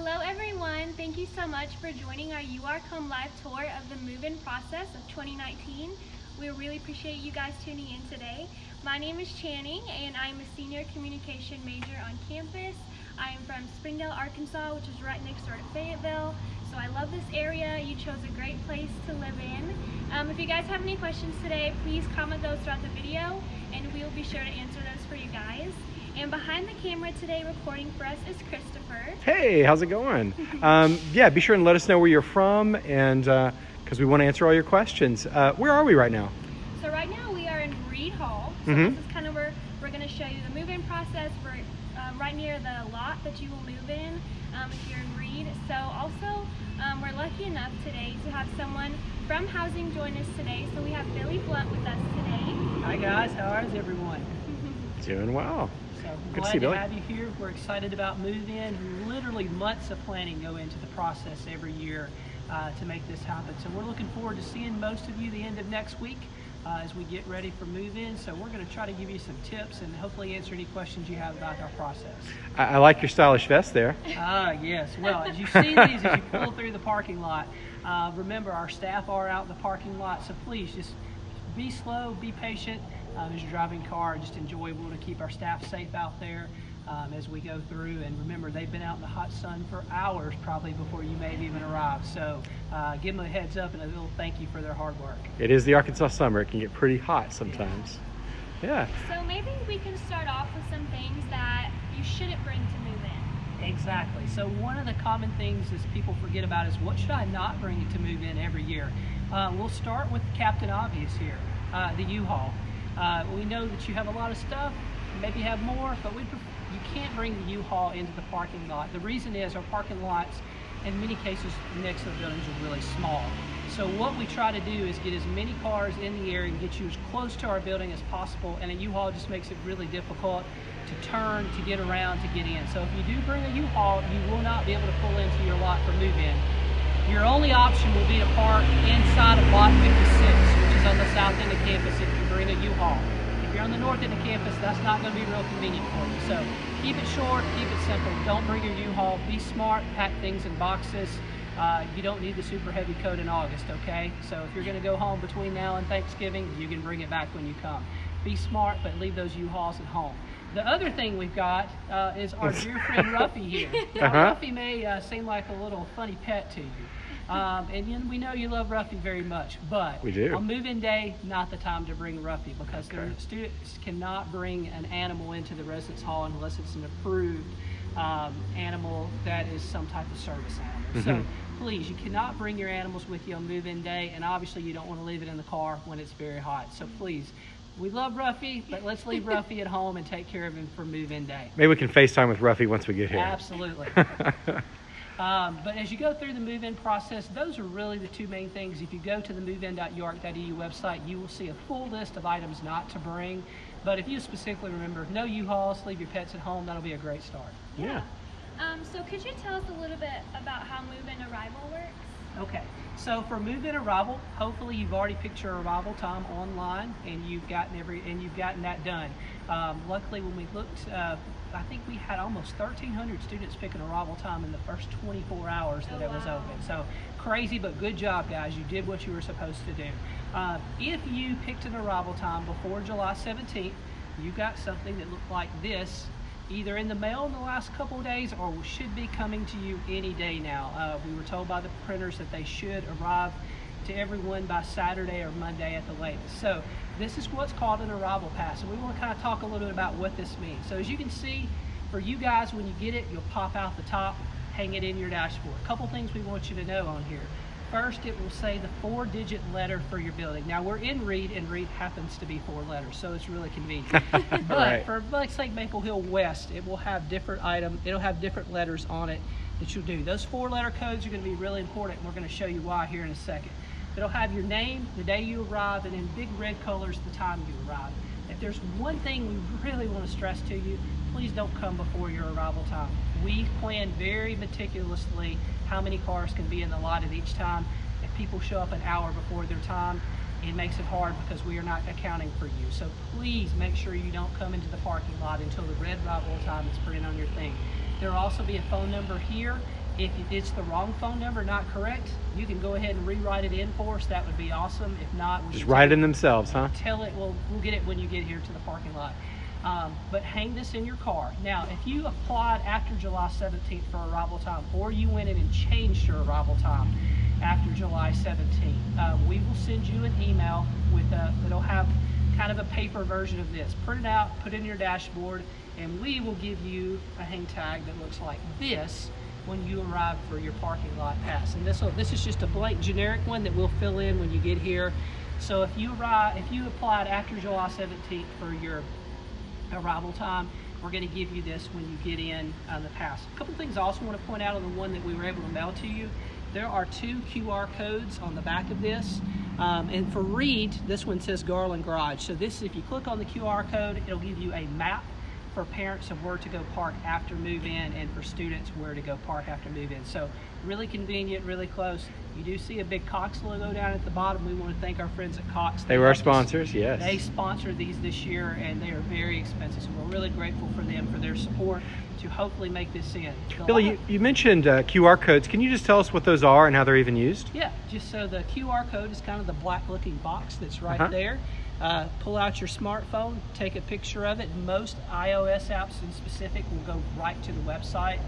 Hello everyone, thank you so much for joining our URCOM Live tour of the move-in process of 2019. We really appreciate you guys tuning in today. My name is Channing and I'm a senior communication major on campus. I am from Springdale, Arkansas, which is right next door to Fayetteville. So I love this area. You chose a great place to live in. Um, if you guys have any questions today, please comment those throughout the video and we will be sure to answer those for you guys. And behind the camera today recording for us is Christopher. Hey, how's it going? um, yeah, be sure and let us know where you're from and because uh, we want to answer all your questions. Uh, where are we right now? So right now we are in Reid Hall. So Mhm. this is kind of where we're going to show you the move-in process. We're um, right near the lot that you will move in um, if you're in Reid. So also um, we're lucky enough today to have someone from housing join us today. So we have Billy Blunt with us today. Hi guys, how is everyone? Doing well. So Good to glad to, you, Billy. have you here. We're excited about move-in. Literally months of planning go into the process every year uh, to make this happen. So we're looking forward to seeing most of you the end of next week uh, as we get ready for move-in. So we're going to try to give you some tips and hopefully answer any questions you have about our process. I, I like your stylish vest there. Ah, yes. Well, as you see these as you pull through the parking lot, uh, remember our staff are out in the parking lot, so please just be slow, be patient um, as you're driving car. Just enjoyable to keep our staff safe out there um, as we go through. And remember, they've been out in the hot sun for hours probably before you may have even arrived. So uh, give them a heads up and a little thank you for their hard work. It is the Arkansas summer. It can get pretty hot sometimes. Yeah. So maybe we can start off with some things that you shouldn't bring to move in. Exactly. So one of the common things is people forget about is what should I not bring to move in every year? Uh, we'll start with Captain Obvious here, uh, the U-Haul. Uh, we know that you have a lot of stuff, maybe have more, but we you can't bring the U-Haul into the parking lot. The reason is our parking lots, in many cases, next to the buildings are really small. So what we try to do is get as many cars in the area and get you as close to our building as possible, and a U-Haul just makes it really difficult to turn, to get around, to get in. So if you do bring a U-Haul, you will not be able to pull into your lot for move-in. Your only option will be to park inside of lot 56, which is on the south end of campus if you bring a U-Haul. If you're on the north end of campus, that's not going to be real convenient for you. So keep it short, keep it simple. Don't bring your U-Haul. Be smart, pack things in boxes. Uh, you don't need the super heavy coat in August, okay? So if you're going to go home between now and Thanksgiving, you can bring it back when you come. Be smart, but leave those U-Hauls at home. The other thing we've got uh, is our dear friend Ruffy here. Now, Uh-huh. Ruffy may uh, seem like a little funny pet to you. Um, and you we know you love Ruffy very much, but We do. on move-in day, not the time to bring Ruffy because the Okay. students cannot bring an animal into the residence hall unless it's an approved um, animal that is some type of service animal. So Mhm. please, you cannot bring your animals with you on move-in day, and obviously you don't want to leave it in the car when it's very hot. So please, we love Ruffy, but let's leave Ruffy at home and take care of him for move-in day. Maybe we can FaceTime with Ruffy once we get here. Absolutely. Um, but as you go through the move-in process, those are really the two main things. If you go to the movein.uark.edu website, you will see a full list of items not to bring. But if you specifically remember, no U-Hauls, leave your pets at home, that'll be a great start. yeah. Um, so could you tell us a little bit about how move-in arrival works? Okay, so for move-in arrival, hopefully you've already picked your arrival time online and you've gotten every and you've gotten that done. Um, luckily, when we looked, uh, I think we had almost 1,300 students pick an arrival time in the first 24 hours that Oh, it was wow. open. So crazy, but good job, guys. You did what you were supposed to do. Uh, if you picked an arrival time before July 17th, you got something that looked like this either in the mail in the last couple of days or should be coming to you any day now. Uh, we were told by the printers that they should arrive to everyone by Saturday or Monday at the latest. So this is what's called an arrival pass. And we want to kind of talk a little bit about what this means. So as you can see, for you guys, when you get it, you'll pop out the top, hang it in your dashboard. A couple things we want you to know on here. First, it will say the four digit letter for your building. Now we're in Reid and Reid happens to be four letters, so it's really convenient. but Right. for let's like Maple Hill West, it will have different item, it'll have different letters on it that you'll do. Those four letter codes are gonna be really important. and We're gonna show you why here in a second. It'll have your name, the day you arrive, and in big red colors, the time you arrive. If there's one thing we really want to stress to you, please don't come before your arrival time. We plan very meticulously how many cars can be in the lot at each time. If people show up an hour before their time, it makes it hard because we are not accounting for you. So please make sure you don't come into the parking lot until the red arrival time is printed on your thing. There will also be a phone number here If it's the wrong phone number, not correct, you can go ahead and rewrite it in for us. That would be awesome. If not, Just write tell- in themselves, huh? Tell it. We'll we'll get it when you get here to the parking lot. Um, but hang this in your car. Now, if you applied after July 17th for arrival time, or you went in and changed your arrival time after July 17th, uh, we will send you an email with a that'll have kind of a paper version of this. Print it out, put it in your dashboard, and we will give you a hang tag that looks like this when you arrive for your parking lot pass. And this will, this is just a blank generic one that we'll fill in when you get here. So if you arrive, if you applied after July 17th for your arrival time, we're going to give you this when you get in on the pass. A couple things I also want to point out on the one that we were able to mail to you. There are two QR codes on the back of this. Um, and for Reid, this one says Garland Garage. So this, if you click on the QR code, it'll give you a map for parents of where to go park after move in and for students where to go park after move in. So really convenient, really close. You do see a big Cox logo down at the bottom. We want to thank our friends at Cox. They were our helped us- sponsors, yes. They sponsored these this year and they are very expensive. So we're really grateful for them for their support to hopefully make this in. The Billy, you, you mentioned uh, QR codes. Can you just tell us what those are and how they're even used? Yeah, just so the QR code is kind of the black looking box that's right Uh-huh. there. Uh, pull out your smartphone, take a picture of it. Most iOS apps in specific will go right to the website.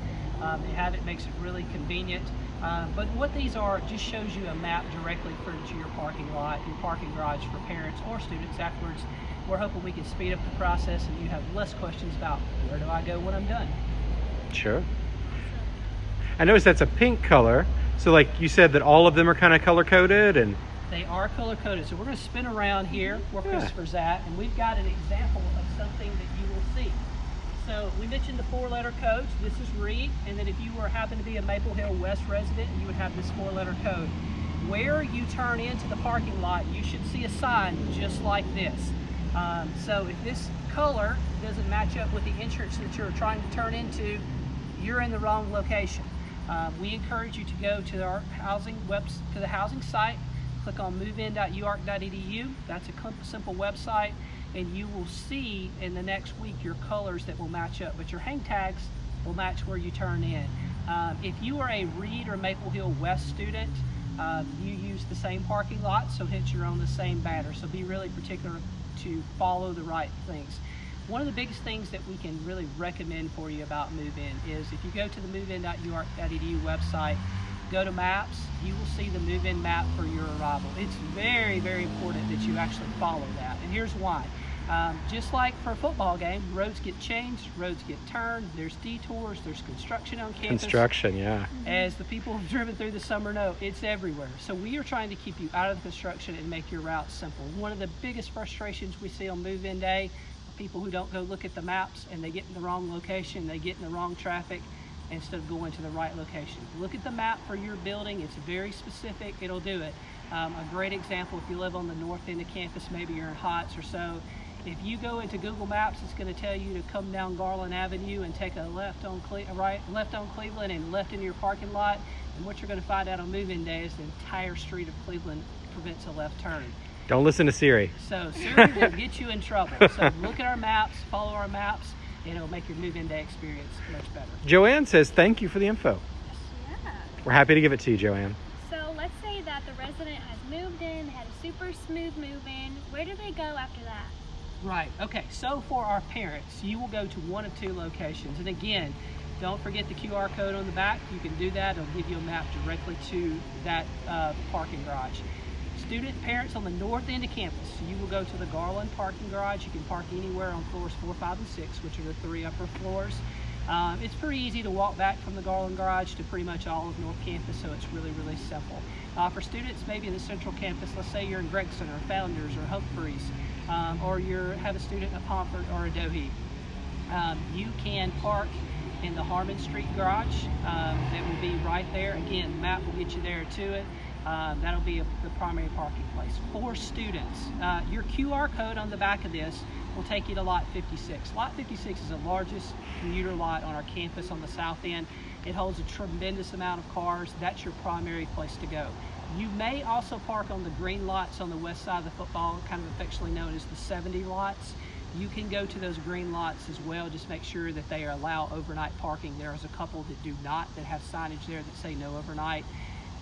Um, they have it, makes it really convenient. Uh, but what these are, just shows you a map directly for to your parking lot, your parking garage for parents or students afterwards. We're hoping we can speed up the process and you have less questions about where do I go when I'm done. Sure. I noticed that's a pink color. So, like you said, that all of them are kind of color coded, and They are color coded. So we're going to spin around here where Yeah. Christopher's at, and we've got an example of something that you will see. So we mentioned the four letter codes. This is Reid, and then if you were happen to be a Maple Hill West resident, you would have this four letter code. Where you turn into the parking lot, you should see a sign just like this. Um, so if this color doesn't match up with the entrance that you're trying to turn into, you're in the wrong location. Uh, we encourage you to go to our housing webs to the housing site, click on movein.uark.edu. That's a simple website, and you will see in the next week your colors that will match up. But your hang tags will match where you turn in. Um, if you are a Reid or Maple Hill West student, uh, you use the same parking lot, so hence you're on the same banner. So be really particular to follow the right things. One of the biggest things that we can really recommend for you about Move In is if you go to the movein.uark.edu website, go to maps, you will see the move in map for your arrival. It's very, very important that you actually follow that. And here's why. Um, just like for a football game, roads get changed, roads get turned, there's detours, there's construction on campus. construction, yeah. As the people who've driven through the summer know, it's everywhere. So we are trying to keep you out of the construction and make your route simple. One of the biggest frustrations we see on move-in day are people who don't go look at the maps and they get in the wrong location, they get in the wrong traffic instead of going to the right location. Look at the map for your building. It's very specific. It'll do it. Um, a great example, if you live on the north end of campus, maybe you're in Hotz or so, if you go into Google Maps, it's going to tell you to come down Garland Avenue and take a left on Cle- right, left on Cleveland and left into your parking lot. And what you're going to find out on move-in day is the entire street of Cleveland prevents a left turn. Don't listen to Siri. So Siri will get you in trouble. So look at our maps, follow our maps, and it'll make your move-in day experience much better. Joanne says, Thank you for the info. Yeah. We're happy to give it to you, Joanne. So let's say that the resident has moved in, had a super smooth move in. Where do they go after that? Right. Okay. So for our parents, you will go to one of two locations. And again, don't forget the QR code on the back. You can do that. It'll give you a map directly to that uh, parking garage. Student parents on the north end of campus, you will go to the Garland parking garage. You can park anywhere on floors four, five, and six, which are the three upper floors. Um, it's pretty easy to walk back from the Garland garage to pretty much all of North Campus, so it's really, really simple. Uh, for students maybe in the central campus, let's say you're in Gregson or Founders or Humphreys, um, or you have a student at Pomfret or Adohi, um, you can park in the Harmon Street garage. Um, that will be right there. Again, the map will get you there to it. Um, that'll be a, the primary parking place. For students, uh, your QR code on the back of this will take you to Lot 56. Lot 56 is the largest commuter lot on our campus on the south end. It holds a tremendous amount of cars. That's your primary place to go. You may also park on the green lots on the west side of the football, kind of affectionately known as the 70 lots. You can go to those green lots as well. Just make sure that they allow overnight parking. There's a couple that do not that have signage there that say no overnight.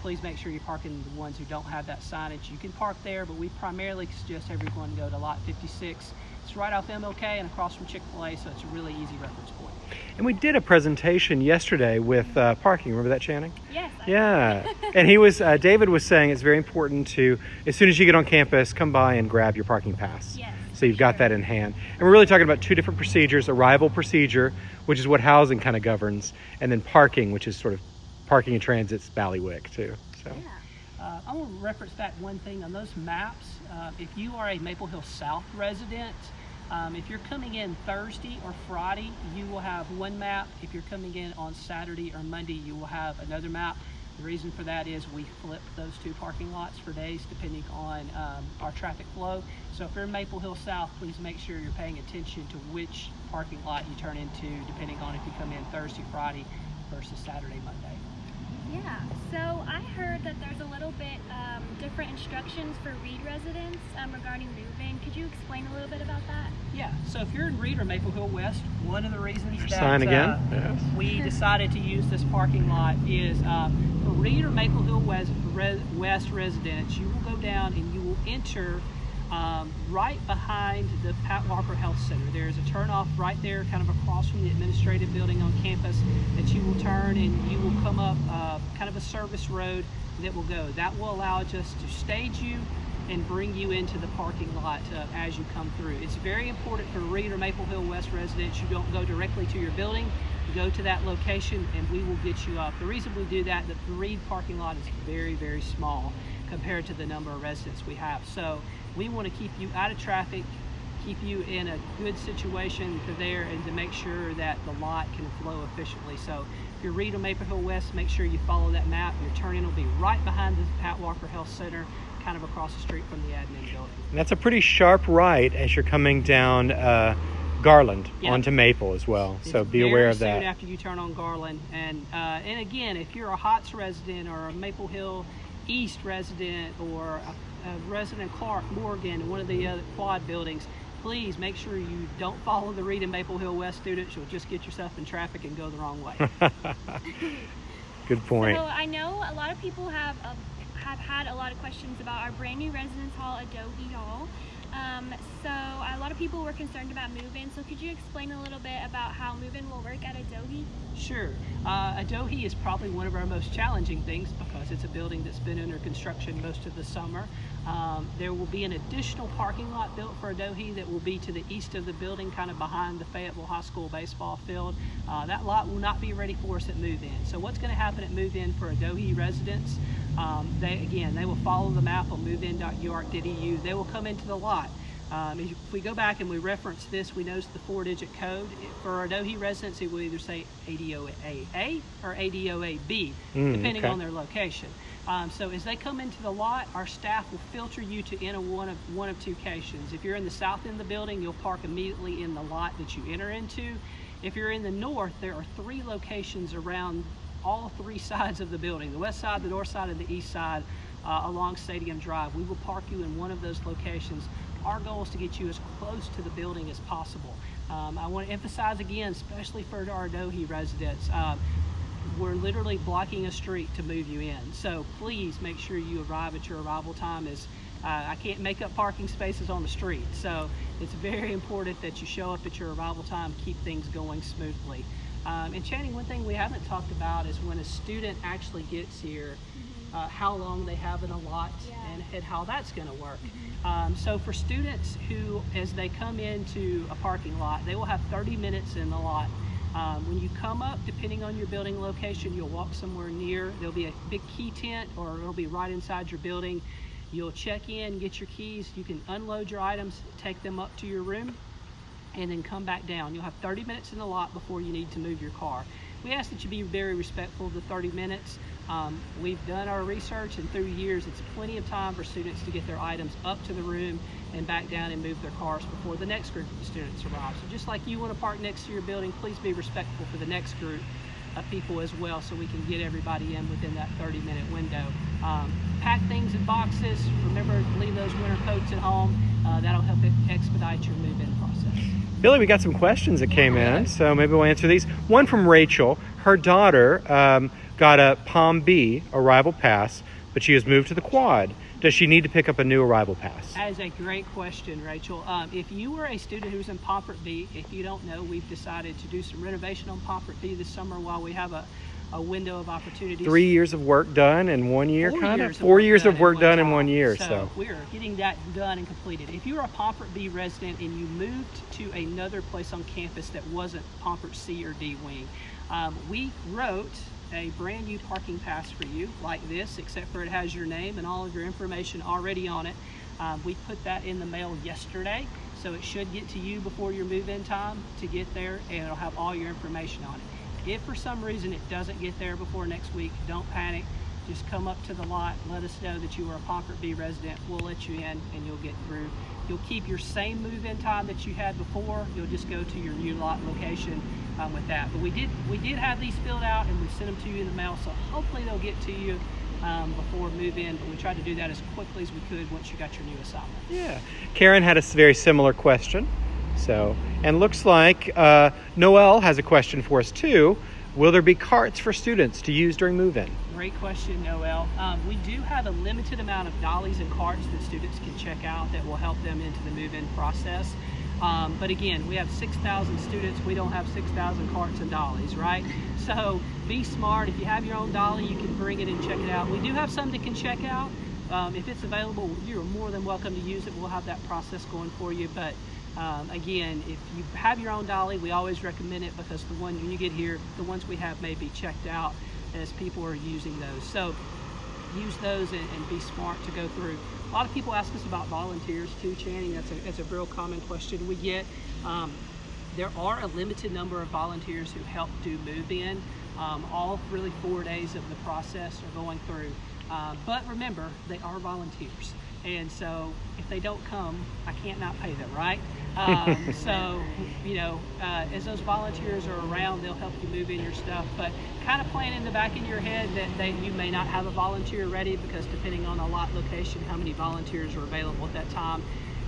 Please make sure you're parking the ones who don't have that signage. You can park there, but we primarily suggest everyone go to lot 56. It's right off MLK and across from Chick-fil-A, so it's a really easy reference point. And we did a presentation yesterday with uh, parking. Remember that, Channing? Yes. I- Yeah. and he was, uh, David was saying it's very important to, as soon as you get on campus, come by and grab your parking pass. Yes, So you've got sure. that in hand. And we're really talking about two different procedures arrival procedure, which is what housing kind of governs, and then parking, which is sort of parking and transit's Ballywick, too. So. Yeah. Uh, I want to reference back one thing on those maps. Uh, if you are a Maple Hill South resident, um, if you're coming in Thursday or Friday, you will have one map. If you're coming in on Saturday or Monday, you will have another map. The reason for that is we flip those two parking lots for days depending on um, our traffic flow. So if you're in Maple Hill South, please make sure you're paying attention to which parking lot you turn into depending on if you come in Thursday, Friday versus Saturday, Monday. Yeah, so I heard that there's a little bit um, different instructions for Reid residents um, regarding move-in. Could you explain a little bit about that? Yeah, so if you're in Reid or Maple Hill West, one of the reasons that Sign again? uh, Yes. we decided to use this parking lot is um, for Reid or Maple Hill West, res, West residents, you will go down and you will enter um, right behind the Pat Walker Health Center. There's a turnoff right there, kind of across from the administrative building on campus, that you will turn and you will come up uh, kind of a service road that will go. That will allow us to stage you and bring you into the parking lot uh, as you come through. It's very important for Reid or Maple Hill West residents, you don't go directly to your building, go to that location and we will get you up. The reason we do that, the Reid parking lot is very, very small compared to the number of residents we have. So we want to keep you out of traffic, keep you in a good situation for there and to make sure that the lot can flow efficiently. So if you're or Maple Hill West, make sure you follow that map. Your turn-in will be right behind the Pat Walker Health Center, kind of across the street from the admin building. And that's a pretty sharp right as you're coming down uh, Garland Yeah. onto Maple as well. So be aware of soon that. after you turn on Garland, and uh, and again, if you're a Hotz resident or a Maple Hill East resident or a, a resident Clark, Morgan, one of the other quad buildings, please make sure you don't follow the Reid and Maple Hill West students. You'll just get yourself in traffic and go the wrong way. Good point. So I know a lot of people have uh, have had a lot of questions about our brand new residence hall, Adohi Hall. Um, so a lot of people were concerned about move-in. So could you explain a little bit about how move-in will work at Adohi? Sure. Uh, Adohi is probably one of our most challenging things because it's a building that's been under construction most of the summer. Um, there will be an additional parking lot built for Adohi that will be to the east of the building, kind of behind the Fayetteville High School baseball field. Uh, that lot will not be ready for us at move-in. So what's going to happen at move-in for Adohi residents? Um, they again, they will follow the map on movein.uark.edu. They will come into the lot. Um, if we go back and we reference this, we notice the four-digit code. For our Adohi residents, it will either say ADOAA or ADOAB, Mm, depending okay. on their location. Um, so as they come into the lot, our staff will filter you to enter one of one of two locations. If you're in the south end of the building, you'll park immediately in the lot that you enter into. If you're in the north, there are three locations around all three sides of the building, the west side, the north side, and the east side uh, along Stadium Drive. We will park you in one of those locations. Our goal is to get you as close to the building as possible. Um, I want to emphasize again, especially for our Dohi residents, um, we're literally blocking a street to move you in. So please make sure you arrive at your arrival time. Is uh, I can't make up parking spaces on the street, so it's very important that you show up at your arrival time, keep things going smoothly. Um, and Channing, one thing we haven't talked about is when a student actually gets here, uh, how long they have in a lot Yeah. and, and how that's going to work. Um, so for students who, as they come into a parking lot, they will have 30 minutes in the lot. Um, when you come up, depending on your building location, you'll walk somewhere near. There'll be a big key tent or it'll be right inside your building. You'll check in, get your keys. You can unload your items, take them up to your room, and then come back down. You'll have 30 minutes in the lot before you need to move your car. We ask that you be very respectful of the 30 minutes. Um, we've done our research and through years, it's plenty of time for students to get their items up to the room and back down and move their cars before the next group of students arrive. So just like you want to park next to your building, please be respectful for the next group of people as well so we can get everybody in within that 30 minute window. Um, pack things in boxes. Remember, leave those winter coats at home. Uh, that'll help expedite your move-in process. Billy, we got some questions that came in, so maybe we'll answer these. One from Rachel. Her daughter um, got a Palm B arrival pass, but she has moved to the quad. Does she need to pick up a new arrival pass? That is a great question, Rachel. Um, if you were a student who's in Pomfret B, if you don't know, we've decided to do some renovation on Pomfret B this summer while we have a, a window of opportunities. Three years of work done in one year, Four kind years of? Four work years done of work in done in one year, so. we're getting that done and completed. If you're a Pomfret B resident and you moved to another place on campus that wasn't Pomfret C or D wing, um, we wrote a brand new parking pass for you like this, except for it has your name and all of your information already on it. Um, we put that in the mail yesterday, so it should get to you before your move-in time to get there, and it'll have all your information on it. If for some reason it doesn't get there before next week, don't panic. Just come up to the lot, let us know that you are a Pomfret B resident. We'll let you in and you'll get through. You'll keep your same move-in time that you had before. You'll just go to your new lot location um, with that. But we did we did have these filled out and we sent them to you in the mail, so hopefully they'll get to you um, before move-in. But we tried to do that as quickly as we could once you got your new assignment. Yeah. Karen had a very similar question. So, and looks like uh, Noel has a question for us too. Will there be carts for students to use during move-in? Great question, Noel. Um, we do have a limited amount of dollies and carts that students can check out that will help them into the move-in process. Um, but again, we have 6,000 students. We don't have 6,000 carts and dollies, right? So be smart. If you have your own dolly, you can bring it and check it out. We do have some that can check out. Um, if it's available, you're more than welcome to use it. We'll have that process going for you. But um, again, if you have your own dolly, we always recommend it because the one when you get here, the ones we have may be checked out as people are using those. So use those and, and be smart to go through. A lot of people ask us about volunteers too, Channing. That's a, that's a real common question we get. Um, there are a limited number of volunteers who help do move in. Um, all really four days of the process are going through. Uh, but remember, they are volunteers. And so if they don't come, I can't not pay them, right? Um, so, you know, uh, as those volunteers are around, they'll help you move in your stuff. But kind of plan in the back of your head that they, you may not have a volunteer ready because depending on the lot location, how many volunteers are available at that time,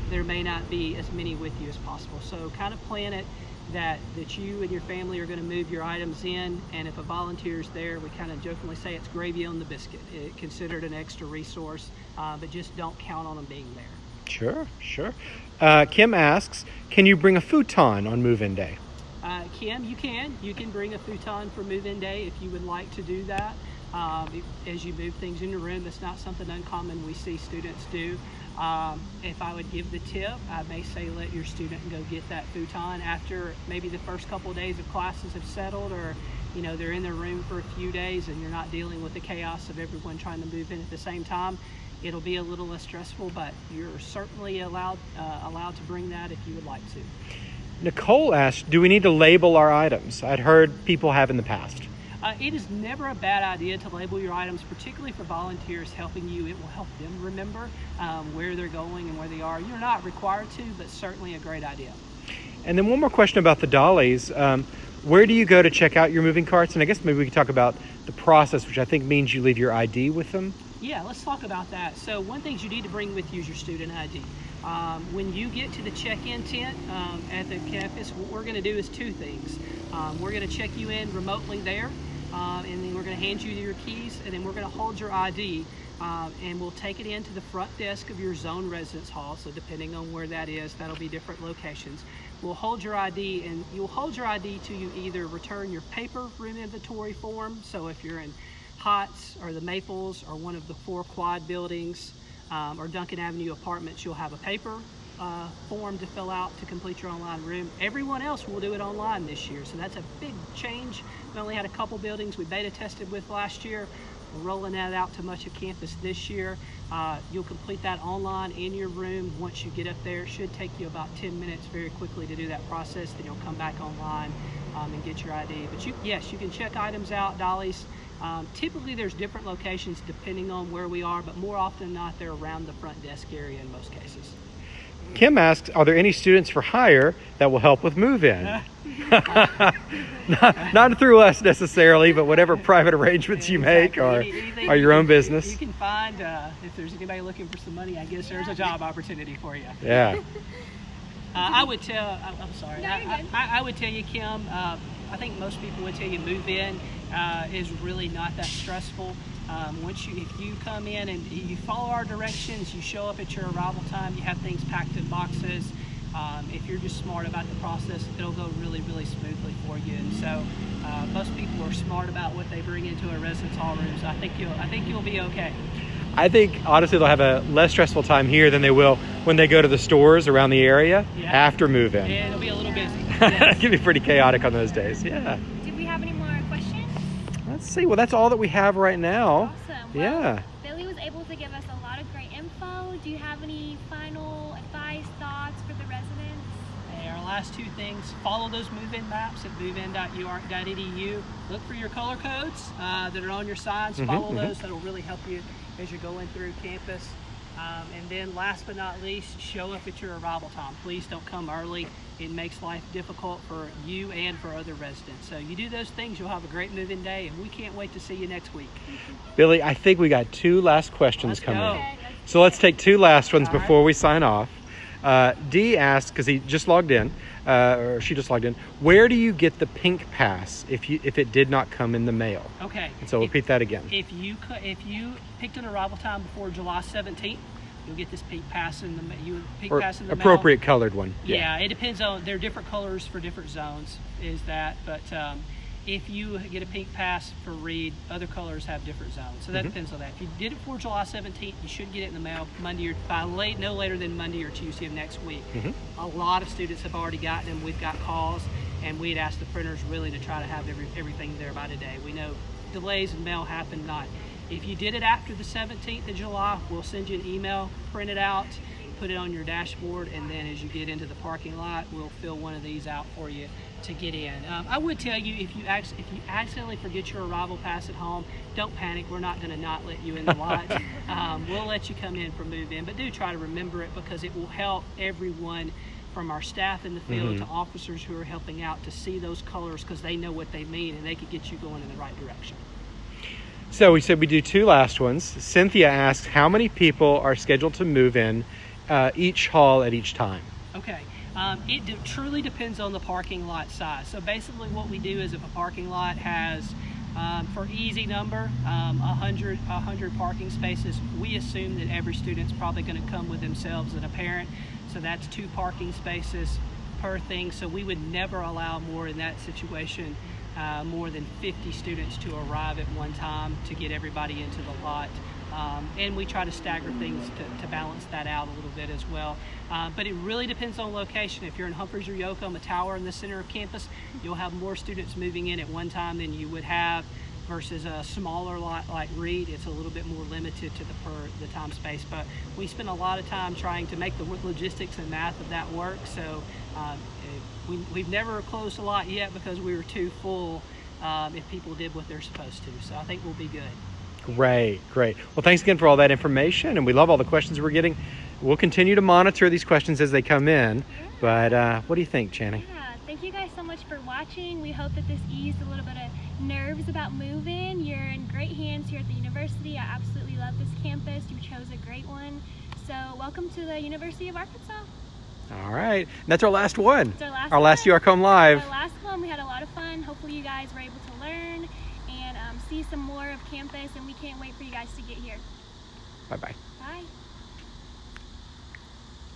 there may not be as many with you as possible. So kind of plan it that, that you and your family are going to move your items in. And if a volunteer is there, we kind of jokingly say it's gravy on the biscuit. It, consider it an extra resource, uh, but just don't count on them being there. Sure, sure. Uh, Kim asks, can you bring a futon on move-in day? Uh, Kim, you can. You can bring a futon for move-in day if you would like to do that. Um, as you move things in your room, that's not something uncommon we see students do. Um, if I would give the tip, I may say let your student go get that futon after maybe the first couple of days of classes have settled or you know they're in their room for a few days and you're not dealing with the chaos of everyone trying to move in at the same time. It'll be a little less stressful, but you're certainly allowed uh, allowed to bring that if you would like to. Nicole asked, do we need to label our items? I'd heard people have in the past. Uh, it is never a bad idea to label your items, particularly for volunteers helping you. It will help them remember um, where they're going and where they are. You're not required to, but certainly a great idea. And then one more question about the dollies. Um, where do you go to check out your moving carts? And I guess maybe we could talk about the process, which I think means you leave your ID with them. Yeah, let's talk about that. So one thing you need to bring with you is your student ID. Um, when you get to the check-in tent um, at the campus, what we're going to do is two things. Um, we're going to check you in remotely there, um, and then we're going to hand you your keys, and then we're going to hold your ID, um, and we'll take it into the front desk of your zone residence hall. So depending on where that is, that'll be different locations. We'll hold your ID, and you'll hold your ID to you either return your paper room inventory form. So if you're in Hotz or the Maples or one of the four quad buildings um, or Duncan Avenue apartments, you'll have a paper uh, form to fill out to complete your online room. Everyone else will do it online this year, so that's a big change. We only had a couple buildings we beta tested with last year. We're rolling that out to much of campus this year. Uh, you'll complete that online in your room once you get up there. It should take you about 10 minutes very quickly to do that process. Then you'll come back online um, and get your ID. But you, yes, you can check items out, dollies. Um, typically, there's different locations depending on where we are, but more often than not, they're around the front desk area in most cases. Kim asks, are there any students for hire that will help with move-in? not, not through us necessarily, but whatever private arrangements you make Exactly. are, are your own business. You can find uh, if there's anybody looking for some money. I guess there's a job opportunity for you. Yeah. Uh, I would tell. I, I'm sorry. No, I, you're I, good. I I would tell you, Kim. Uh, I think most people would tell you move in uh, is really not that stressful. Um, once you, if you come in and you follow our directions, you show up at your arrival time. You have things packed in boxes. Um, if you're just smart about the process, it'll go really, really smoothly for you. And so, uh, most people are smart about what they bring into a residence hall room. So I think you'll, I think you'll be okay. I think honestly they'll have a less stressful time here than they will when they go to the stores around the area Yeah. after move-in. And it'll be a little busy. It can be pretty chaotic on those days. Yeah. Did we have any more questions? Let's see. Well, that's all that we have right now. Awesome. Well, Yeah. Billy was able to give us a lot of great info. Do you have any final advice, thoughts for the residents? Okay, our last two things, follow those move-in maps at movein.uark.edu. Look for your color codes uh, that are on your signs. Mhm, follow mhm. those. That'll really help you as you're going through campus. Um, and then last but not least, show up at your arrival time. Please don't come early. It makes life difficult for you and for other residents. So you do those things, you'll have a great move-in day, and we can't wait to see you next week. Billy, I think we got two last questions Let's coming. go. Okay, let's So let's take two last ones All right. before we sign off. Uh, D asked because he just logged in, uh, or she just logged in. Where do you get the pink pass if you if it did not come in the mail? Okay. And so If- repeat that again. If you if you picked an arrival time before July 17th, you'll get this pink pass in the you pink Or pass in the mail. appropriate colored one. Yeah. it depends on. There are different colors for different zones. Is that? But um, if you get a pink pass for Reid, other colors have different zones. So that Mhm. depends on that. If you did it before July 17th, you should get it in the mail Monday or by late, no later than Monday or Tuesday of next week. Mhm. A lot of students have already gotten them. We've got calls, and we'd asked the printers really to try to have every, everything there by today. We know delays in mail happen not. If you did it after the 17th of July, we'll send you an email, print it out, put it on your dashboard, and then as you get into the parking lot, we'll fill one of these out for you to get in. Um, I would tell you if you if you accidentally forget your arrival pass at home, don't panic. We're not going to not let you in the lot. um, we'll let you come in for move in, but do try to remember it because it will help everyone from our staff in the field Mhm. to officers who are helping out to see those colors because they know what they mean and they could get you going in the right direction. So we said we do two last ones. Cynthia asks how many people are scheduled to move in uh, each hall at each time. Okay. Um, it de- truly depends on the parking lot size. So basically, what we do is if a parking lot has, um, for easy number, um, 100, 100 parking spaces, we assume that every student's probably going to come with themselves and a parent. So that's two parking spaces per thing. So we would never allow more in that situation, uh, more than 50 students to arrive at one time to get everybody into the lot. Um, and we try to stagger things to, to balance that out a little bit as well. Uh, but it really depends on location. If you're in Humphreys or Yocum, a tower in the center of campus, you'll have more students moving in at one time than you would have versus a smaller lot like Reid. It's a little bit more limited to the per the time space. But we spend a lot of time trying to make the logistics and math of that work. So um, we, we've never closed a lot yet because we were too full. Um, if people did what they're supposed to, so I think we'll be good. Great, great. Well, thanks again for all that information, and we love all the questions we're getting. We'll continue to monitor these questions as they come in. But uh, what do you think, Channing? Yeah, thank you guys so much for watching. We hope that this eased a little bit of nerves about moving. You're in great hands here at the university. I absolutely love this campus. You chose a great one. So welcome to the University of Arkansas. All right, and that's our last one. It's our last Our last. URCOM Live. The last one, we had a lot of fun. Hopefully you guys were able to learn see some more of campus and we can't wait for you guys to get here. Bye bye. Bye.